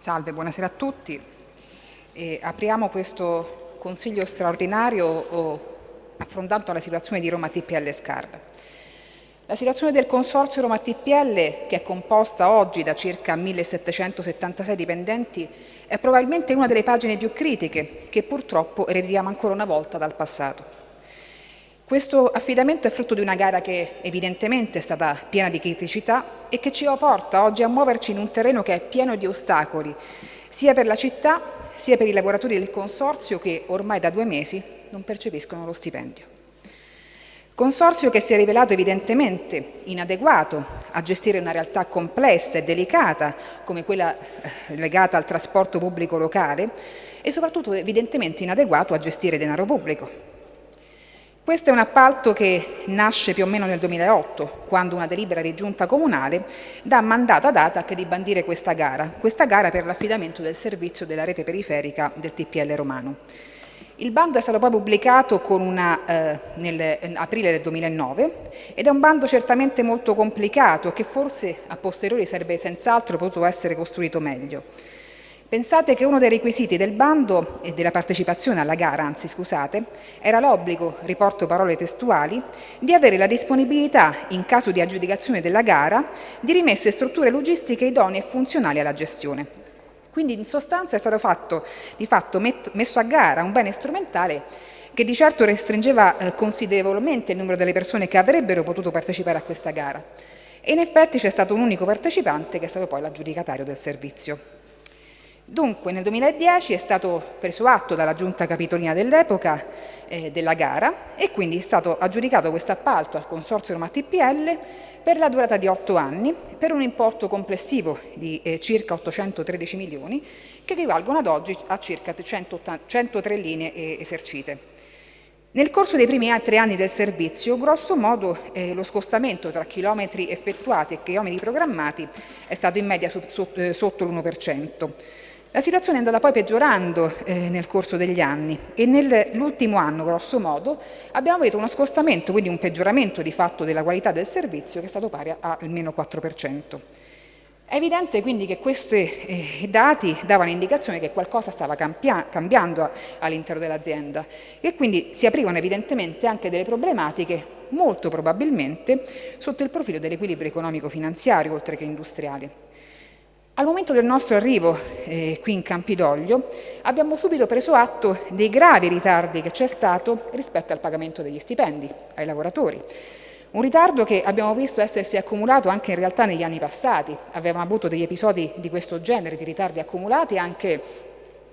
Salve, buonasera a tutti. E apriamo questo Consiglio straordinario affrontando la situazione di Roma TPL Scarpa. La situazione del Consorzio Roma TPL, che è composta oggi da circa 1776 dipendenti, è probabilmente una delle pagine più critiche che purtroppo ereditiamo ancora una volta dal passato. Questo affidamento è frutto di una gara che evidentemente è stata piena di criticità e che ci porta oggi a muoverci in un terreno che è pieno di ostacoli, sia per la città sia per i lavoratori del Consorzio che ormai da due mesi non percepiscono lo stipendio. Consorzio che si è rivelato evidentemente inadeguato a gestire una realtà complessa e delicata come quella eh, legata al trasporto pubblico locale e soprattutto evidentemente inadeguato a gestire denaro pubblico. Questo è un appalto che nasce più o meno nel 2008, quando una delibera di giunta comunale dà mandato ad ATAC di bandire questa gara, questa gara per l'affidamento del servizio della rete periferica del TPL romano. Il bando è stato poi pubblicato una, eh, nell'aprile del 2009 ed è un bando certamente molto complicato che forse a posteriori sarebbe senz'altro potuto essere costruito meglio. Pensate che uno dei requisiti del bando e della partecipazione alla gara, anzi scusate, era l'obbligo, riporto parole testuali, di avere la disponibilità, in caso di aggiudicazione della gara, di rimesse strutture logistiche idonee e funzionali alla gestione. Quindi in sostanza è stato fatto, di fatto messo a gara un bene strumentale che di certo restringeva eh, considerevolmente il numero delle persone che avrebbero potuto partecipare a questa gara. E in effetti c'è stato un unico partecipante che è stato poi l'aggiudicatario del servizio. Dunque nel 2010 è stato preso atto dalla giunta capitolina dell'epoca eh, della gara e quindi è stato aggiudicato questo appalto al Consorzio Roma TPL per la durata di otto anni per un importo complessivo di eh, circa 813 milioni che equivalgono ad oggi a circa 180, 103 linee esercite. Nel corso dei primi tre anni del servizio, grosso modo, eh, lo scostamento tra chilometri effettuati e chilometri programmati è stato in media su, su, eh, sotto l'1%. La situazione è andata poi peggiorando eh, nel corso degli anni e nell'ultimo anno, grosso modo, abbiamo avuto uno scostamento, quindi un peggioramento di fatto della qualità del servizio che è stato pari al 4%. È evidente quindi che questi eh, dati davano indicazione che qualcosa stava cambiando all'interno dell'azienda e quindi si aprivano evidentemente anche delle problematiche molto probabilmente sotto il profilo dell'equilibrio economico-finanziario oltre che industriale. Al momento del nostro arrivo eh, qui in Campidoglio abbiamo subito preso atto dei gravi ritardi che c'è stato rispetto al pagamento degli stipendi ai lavoratori. Un ritardo che abbiamo visto essersi accumulato anche in realtà negli anni passati. Avevamo avuto degli episodi di questo genere, di ritardi accumulati anche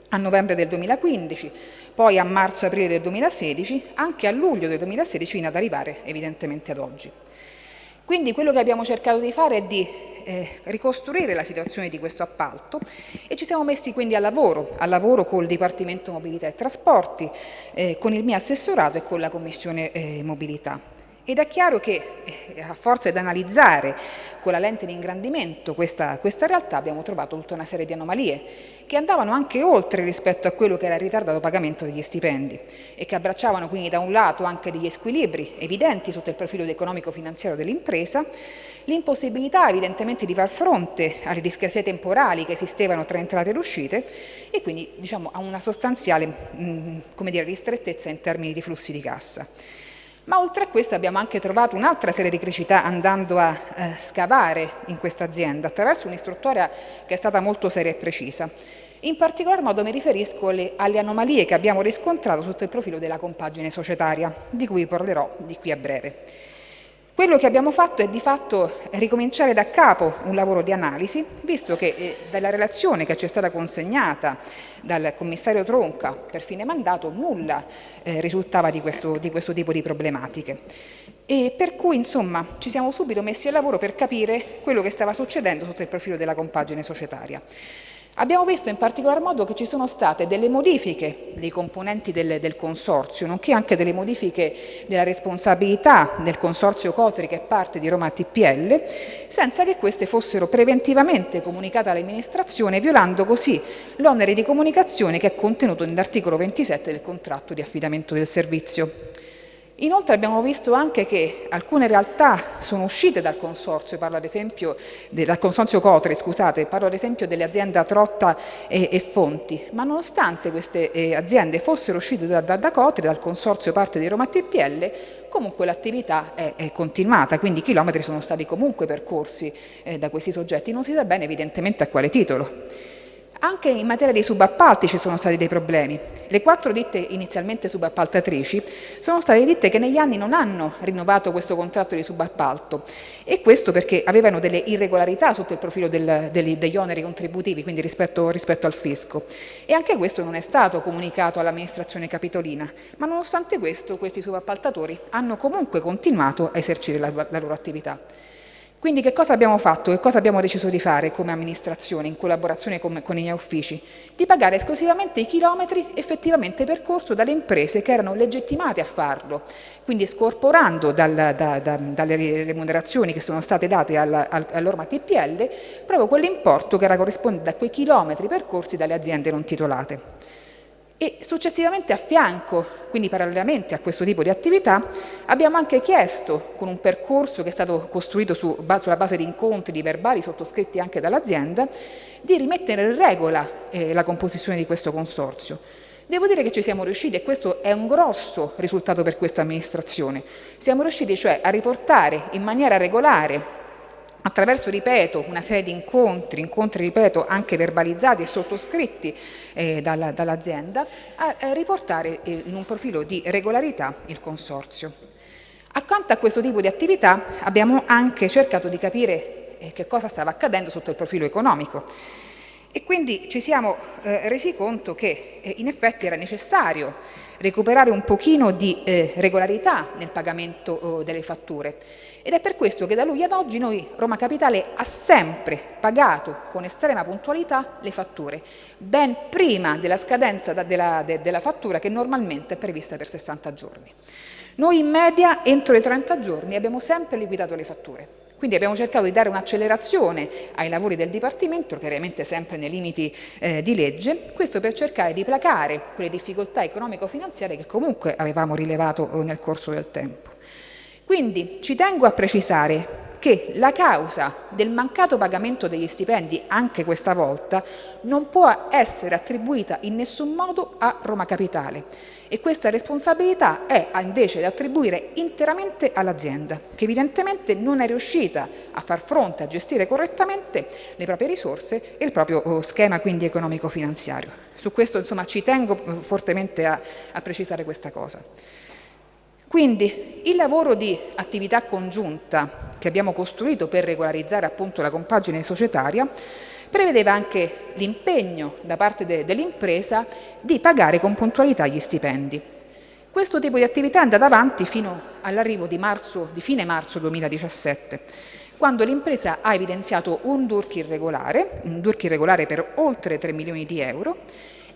a novembre del 2015, poi a marzo-aprile del 2016, anche a luglio del 2016 fino ad arrivare evidentemente ad oggi. Quindi quello che abbiamo cercato di fare è di eh, ricostruire la situazione di questo appalto e ci siamo messi quindi al lavoro, al lavoro col Dipartimento Mobilità e Trasporti, eh, con il mio assessorato e con la Commissione eh, Mobilità. Ed è chiaro che eh, a forza di analizzare con la lente di ingrandimento questa, questa, realtà abbiamo trovato tutta una serie di anomalie che andavano anche oltre rispetto a quello che era il ritardato pagamento degli stipendi e che abbracciavano quindi da un lato anche degli squilibri evidenti sotto il profilo economico-finanziario dell'impresa l'impossibilità evidentemente di far fronte alle discrasie temporali che esistevano tra entrate ed uscite e quindi diciamo, a una sostanziale mh, dire, ristrettezza in termini di flussi di cassa. Ma oltre a questo abbiamo anche trovato un'altra serie di criticità andando a eh, scavare in questa azienda attraverso un'istruttoria che è stata molto seria e precisa. In particolar modo mi riferisco alle, alle, anomalie che abbiamo riscontrato sotto il profilo della compagine societaria, di cui parlerò di qui a breve. Quello che abbiamo fatto è di fatto ricominciare da capo un lavoro di analisi, visto che eh, dalla relazione che ci è stata consegnata dal commissario Tronca per fine mandato nulla eh, risultava di questo, di questo tipo di problematiche. E per cui insomma ci siamo subito messi al lavoro per capire quello che stava succedendo sotto il profilo della compagine societaria. Abbiamo visto in particolar modo che ci sono state delle modifiche dei componenti del, del, consorzio, nonché anche delle modifiche della responsabilità del consorzio Cotri che è parte di Roma TPL, senza che queste fossero preventivamente comunicate all'amministrazione, violando così l'onere di comunicazione che è contenuto nell'articolo 27 del contratto di affidamento del servizio. Inoltre abbiamo visto anche che alcune realtà sono uscite dal consorzio, parlo ad esempio dal consorzio Cotre, scusate, parlo ad esempio delle aziende Trotta e, e Fonti, ma nonostante queste eh, aziende fossero uscite da, da, da, Cotre, dal consorzio parte di Roma TPL, comunque l'attività è, è, continuata, quindi i chilometri sono stati comunque percorsi eh, da questi soggetti, non si sa bene evidentemente a quale titolo. Anche in materia di subappalti ci sono stati dei problemi. Le quattro ditte inizialmente subappaltatrici sono state ditte che negli anni non hanno rinnovato questo contratto di subappalto e questo perché avevano delle irregolarità sotto il profilo del, degli, degli, oneri contributivi, quindi rispetto, rispetto, al fisco. E anche questo non è stato comunicato all'amministrazione capitolina, ma nonostante questo questi subappaltatori hanno comunque continuato a esercire la, la loro attività. Quindi che cosa abbiamo fatto? Che cosa abbiamo deciso di fare come amministrazione in collaborazione con, con, i miei uffici? Di pagare esclusivamente i chilometri effettivamente percorso dalle imprese che erano legittimate a farlo, quindi scorporando dal, da, da, dalle remunerazioni che sono state date al, al, all'orma TPL proprio quell'importo che era corrispondente a quei chilometri percorsi dalle aziende non titolate. E successivamente a fianco, quindi parallelamente a questo tipo di attività, abbiamo anche chiesto, con un percorso che è stato costruito su, sulla base di incontri, di verbali sottoscritti anche dall'azienda, di rimettere in regola eh, la composizione di questo consorzio. Devo dire che ci siamo riusciti e questo è un grosso risultato per questa amministrazione. Siamo riusciti cioè a riportare in maniera regolare attraverso, ripeto, una serie di incontri, incontri, ripeto, anche verbalizzati e sottoscritti eh, dall'azienda, a, a riportare eh, in un profilo di regolarità il consorzio. Accanto a questo tipo di attività abbiamo anche cercato di capire eh, che cosa stava accadendo sotto il profilo economico e quindi ci siamo eh, resi conto che eh, in effetti era necessario recuperare un pochino di eh, regolarità nel pagamento oh, delle fatture ed è per questo che da lui ad oggi noi Roma Capitale ha sempre pagato con estrema puntualità le fatture, ben prima della scadenza da, della, de, della fattura che normalmente è prevista per 60 giorni. Noi in media entro i 30 giorni abbiamo sempre liquidato le fatture. Quindi abbiamo cercato di dare un'accelerazione ai lavori del Dipartimento, chiaramente sempre nei limiti eh, di legge, questo per cercare di placare quelle difficoltà economico-finanziarie che comunque avevamo rilevato eh, nel corso del tempo. Quindi ci tengo a precisare che la causa del mancato pagamento degli stipendi anche questa volta non può essere attribuita in nessun modo a Roma Capitale e questa responsabilità è invece da attribuire interamente all'azienda che evidentemente non è riuscita a far fronte, a gestire correttamente le proprie risorse e il proprio oh, schema quindi economico-finanziario. Su questo insomma ci tengo eh, fortemente a, a precisare questa cosa. Quindi il lavoro di attività congiunta che abbiamo costruito per regolarizzare appunto la compagine societaria prevedeva anche l'impegno da parte de dell'impresa di pagare con puntualità gli stipendi. Questo tipo di attività è andata avanti fino all'arrivo di, di fine marzo 2017, quando l'impresa ha evidenziato un DURC irregolare, un DURC irregolare per oltre 3 milioni di euro,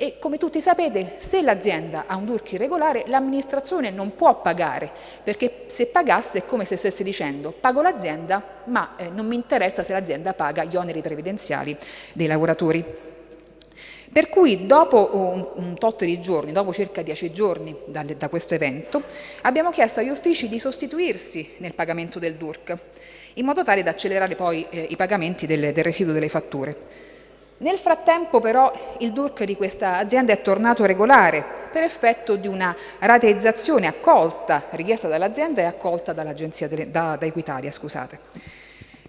e come tutti sapete se l'azienda ha un DURC irregolare l'amministrazione non può pagare perché se pagasse è come se stesse dicendo pago l'azienda ma eh, non mi interessa se l'azienda paga gli oneri previdenziali dei lavoratori. Per cui dopo un, un, tot di giorni, dopo circa dieci giorni da, da, questo evento, abbiamo chiesto agli uffici di sostituirsi nel pagamento del DURC, in modo tale da accelerare poi eh, i pagamenti del, del residuo delle fatture. Nel frattempo però il DURC di questa azienda è tornato regolare per effetto di una rateizzazione accolta, richiesta dall'azienda e accolta dall'agenzia da, da Equitalia. Scusate.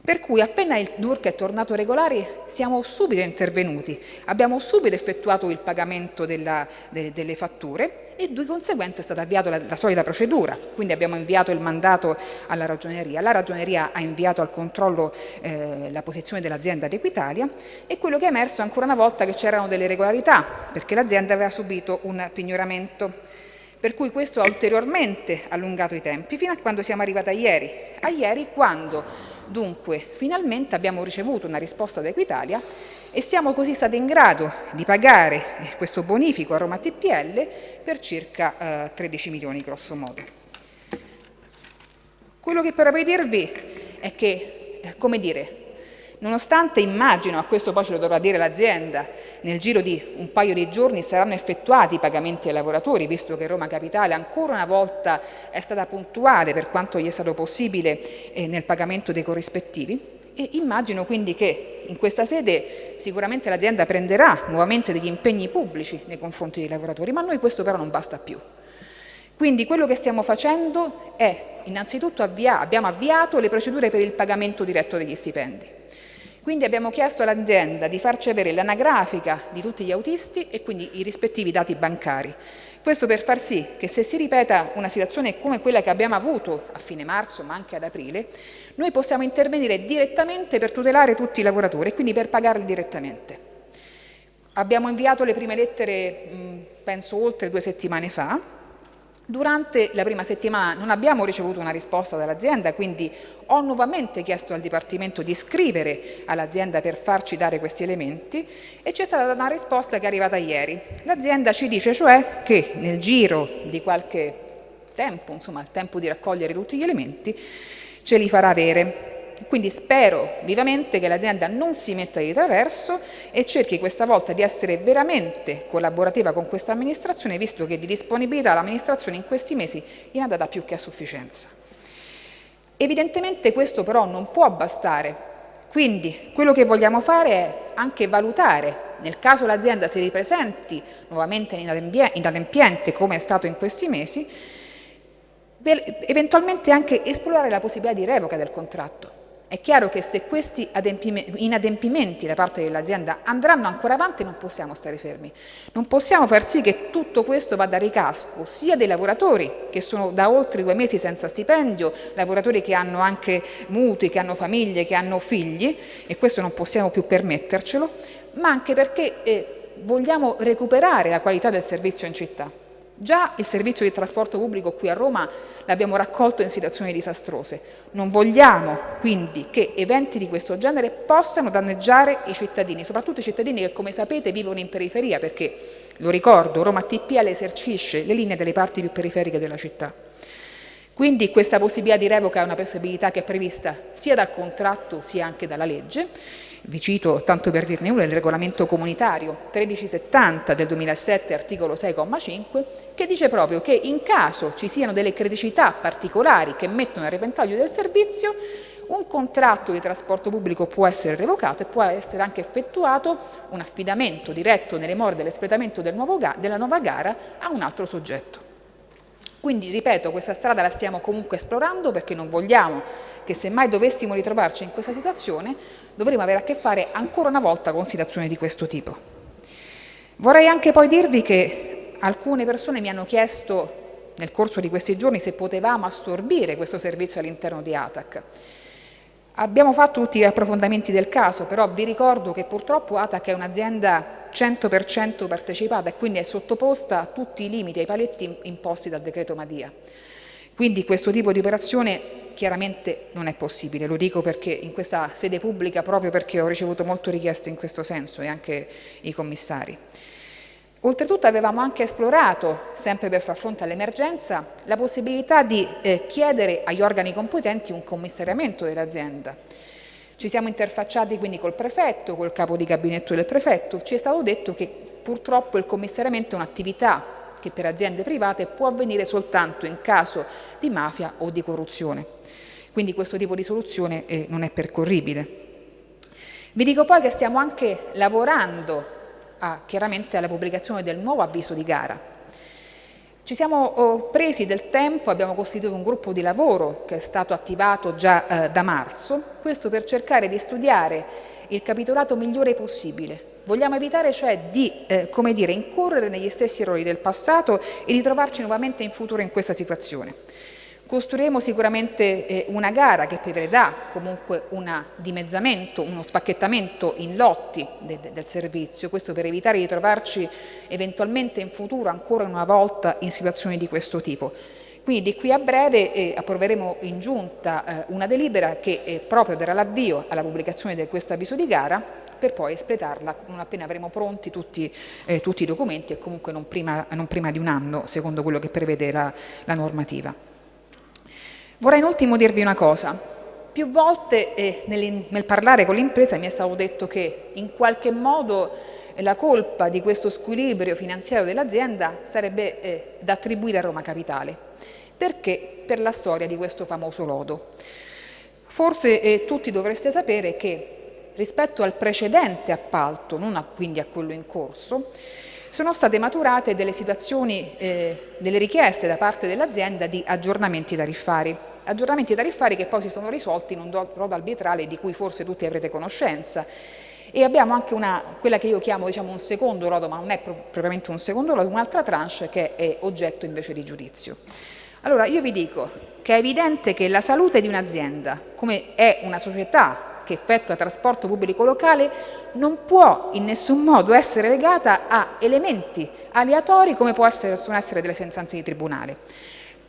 Per cui appena il DURC è tornato regolare siamo subito intervenuti, abbiamo subito effettuato il pagamento della, de, delle fatture e di conseguenza è stata avviata la, la, solita procedura, quindi abbiamo inviato il mandato alla ragioneria, la ragioneria ha inviato al controllo eh, la posizione dell'azienda di Equitalia e quello che è emerso ancora una volta che c'erano delle regolarità perché l'azienda aveva subito un pignoramento per cui questo ha ulteriormente allungato i tempi fino a quando siamo arrivati a ieri, a ieri quando dunque finalmente abbiamo ricevuto una risposta da Equitalia e siamo così stati in grado di pagare questo bonifico a Roma TPL per circa eh, 13 milioni grosso modo. Quello che però vorrei dirvi è che, eh, come dire, Nonostante immagino, a questo poi ce lo dovrà dire l'azienda, nel giro di un paio di giorni saranno effettuati i pagamenti ai lavoratori, visto che Roma Capitale ancora una volta è stata puntuale per quanto gli è stato possibile eh, nel pagamento dei corrispettivi, e immagino quindi che in questa sede sicuramente l'azienda prenderà nuovamente degli impegni pubblici nei confronti dei lavoratori, ma a noi questo però non basta più. Quindi quello che stiamo facendo è innanzitutto avvia abbiamo avviato le procedure per il pagamento diretto degli stipendi. Quindi abbiamo chiesto all'azienda di farci avere l'anagrafica di tutti gli autisti e quindi i rispettivi dati bancari. Questo per far sì che se si ripeta una situazione come quella che abbiamo avuto a fine marzo ma anche ad aprile, noi possiamo intervenire direttamente per tutelare tutti i lavoratori e quindi per pagarli direttamente. Abbiamo inviato le prime lettere, penso, oltre due settimane fa, Durante la prima settimana non abbiamo ricevuto una risposta dall'azienda, quindi ho nuovamente chiesto al Dipartimento di scrivere all'azienda per farci dare questi elementi e c'è stata una risposta che è arrivata ieri. L'azienda ci dice cioè che nel giro di qualche tempo, insomma il tempo di raccogliere tutti gli elementi, ce li farà avere. Quindi spero vivamente che l'azienda non si metta di traverso e cerchi questa volta di essere veramente collaborativa con questa amministrazione, visto che di disponibilità l'amministrazione in questi mesi ne ha data più che a sufficienza. Evidentemente questo però non può bastare, quindi quello che vogliamo fare è anche valutare, nel caso l'azienda si ripresenti nuovamente inadempiente come è stato in questi mesi, eventualmente anche esplorare la possibilità di revoca del contratto. È chiaro che se questi inadempimenti da parte dell'azienda andranno ancora avanti non possiamo stare fermi, non possiamo far sì che tutto questo vada a ricasco sia dei lavoratori che sono da oltre due mesi senza stipendio, lavoratori che hanno anche mutui, che hanno famiglie, che hanno figli e questo non possiamo più permettercelo, ma anche perché eh, vogliamo recuperare la qualità del servizio in città. Già il servizio di trasporto pubblico qui a Roma l'abbiamo raccolto in situazioni disastrose. Non vogliamo quindi che eventi di questo genere possano danneggiare i cittadini, soprattutto i cittadini che come sapete vivono in periferia perché, lo ricordo, Roma TPL esercisce le linee delle parti più periferiche della città. Quindi questa possibilità di revoca è una possibilità che è prevista sia dal contratto sia anche dalla legge vi cito, tanto per dirne uno, il regolamento comunitario 1370 del 2007, articolo 6,5, che dice proprio che in caso ci siano delle criticità particolari che mettono a repentaglio del servizio, un contratto di trasporto pubblico può essere revocato e può essere anche effettuato un affidamento diretto nelle more dell'espletamento del della nuova gara a un altro soggetto. Quindi, ripeto, questa strada la stiamo comunque esplorando perché non vogliamo che se mai dovessimo ritrovarci in questa situazione dovremo avere a che fare ancora una volta con situazioni di questo tipo. Vorrei anche poi dirvi che alcune persone mi hanno chiesto nel corso di questi giorni se potevamo assorbire questo servizio all'interno di ATAC. Abbiamo fatto tutti gli approfondimenti del caso, però vi ricordo che purtroppo ATAC è un'azienda 100% partecipata e quindi è sottoposta a tutti i limiti e i paletti imposti dal decreto Madia. Quindi questo tipo di operazione chiaramente non è possibile, lo dico perché in questa sede pubblica proprio perché ho ricevuto molte richieste in questo senso e anche i commissari. Oltretutto avevamo anche esplorato, sempre per far fronte all'emergenza, la possibilità di eh, chiedere agli organi competenti un commissariamento dell'azienda. Ci siamo interfacciati quindi col prefetto, col capo di gabinetto del prefetto, ci è stato detto che purtroppo il commissariamento è un'attività che per aziende private può avvenire soltanto in caso di mafia o di corruzione. Quindi questo tipo di soluzione eh, non è percorribile. Vi dico poi che stiamo anche lavorando a, chiaramente alla pubblicazione del nuovo avviso di gara. Ci siamo oh, presi del tempo, abbiamo costituito un gruppo di lavoro che è stato attivato già eh, da marzo, questo per cercare di studiare il capitolato migliore possibile. Vogliamo evitare cioè di eh, dire, incorrere negli stessi errori del passato e di trovarci nuovamente in futuro in questa situazione. Costruiremo sicuramente eh, una gara che prevedrà comunque un dimezzamento, uno spacchettamento in lotti de del servizio, questo per evitare di trovarci eventualmente in futuro ancora una volta in situazioni di questo tipo. Quindi di qui a breve eh, approveremo in giunta eh, una delibera che eh, proprio darà l'avvio alla pubblicazione di questo avviso di gara per poi espletarla non appena avremo pronti tutti, eh, tutti i documenti e comunque non prima, non prima, di un anno secondo quello che prevede la, la normativa. Vorrei in ultimo dirvi una cosa. Più volte eh, nel, nel parlare con l'impresa mi è stato detto che in qualche modo la colpa di questo squilibrio finanziario dell'azienda sarebbe eh, da attribuire a Roma Capitale. Perché? Per la storia di questo famoso lodo. Forse eh, tutti dovreste sapere che rispetto al precedente appalto, non a, quindi a quello in corso, sono state maturate delle situazioni, eh, delle richieste da parte dell'azienda di aggiornamenti tariffari. Aggiornamenti tariffari che poi si sono risolti in un rodo arbitrale di cui forse tutti avrete conoscenza e abbiamo anche una, quella che io chiamo diciamo, un secondo lodo, ma non è propriamente un secondo lodo, un'altra tranche che è oggetto invece di giudizio. Allora io vi dico che è evidente che la salute di un'azienda, come è una società che effettua trasporto pubblico locale, non può in nessun modo essere legata a elementi aleatori come possono essere delle sentenze di tribunale.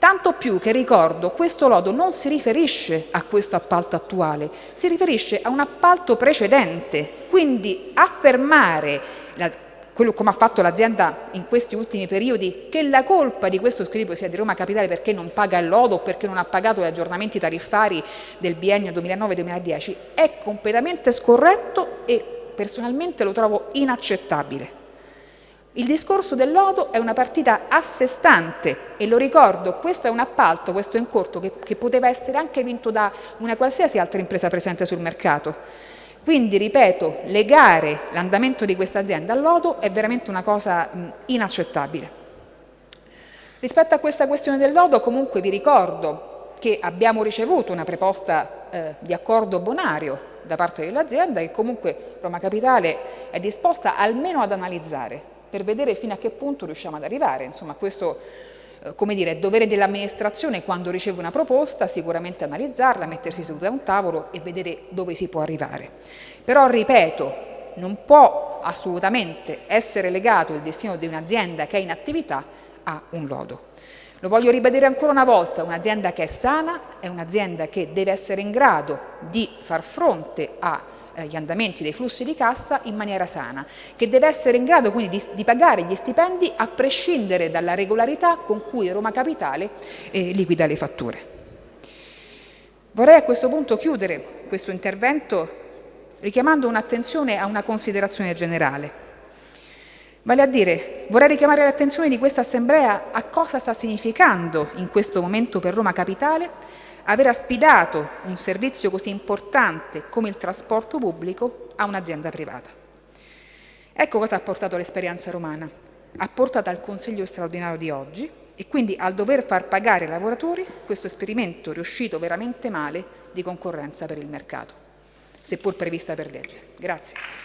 Tanto più che ricordo, questo lodo non si riferisce a questo appalto attuale, si riferisce a un appalto precedente, quindi affermare, la, quello come ha fatto l'azienda in questi ultimi periodi, che la colpa di questo squilibrio sia di Roma Capitale perché non paga il lodo o perché non ha pagato gli aggiornamenti tariffari del biennio 2009-2010 è completamente scorretto e personalmente lo trovo inaccettabile. Il discorso del lodo è una partita a sé stante e lo ricordo, questo è un appalto, questo è un corto che, che poteva essere anche vinto da una qualsiasi altra impresa presente sul mercato. Quindi, ripeto, legare l'andamento di questa azienda al lodo è veramente una cosa mh, inaccettabile. Rispetto a questa questione del lodo, comunque vi ricordo che abbiamo ricevuto una proposta eh, di accordo bonario da parte dell'azienda e comunque Roma Capitale è disposta almeno ad analizzare per vedere fino a che punto riusciamo ad arrivare. Insomma, questo eh, come dire, è dovere dell'amministrazione quando riceve una proposta, sicuramente analizzarla, mettersi seduta a un tavolo e vedere dove si può arrivare. Però, ripeto, non può assolutamente essere legato il destino di un'azienda che è in attività a un lodo. Lo voglio ribadire ancora una volta, un'azienda che è sana è un'azienda che deve essere in grado di far fronte a eh, gli andamenti dei flussi di cassa in maniera sana, che deve essere in grado quindi di, di pagare gli stipendi a prescindere dalla regolarità con cui Roma Capitale eh, liquida le fatture. Vorrei a questo punto chiudere questo intervento richiamando un'attenzione a una considerazione generale. Vale a dire, vorrei richiamare l'attenzione di questa Assemblea a cosa sta significando in questo momento per Roma Capitale aver affidato un servizio così importante come il trasporto pubblico a un'azienda privata. Ecco cosa ha portato l'esperienza romana. Ha portato al Consiglio straordinario di oggi e quindi al dover far pagare ai lavoratori questo esperimento riuscito veramente male di concorrenza per il mercato, seppur prevista per legge. Grazie.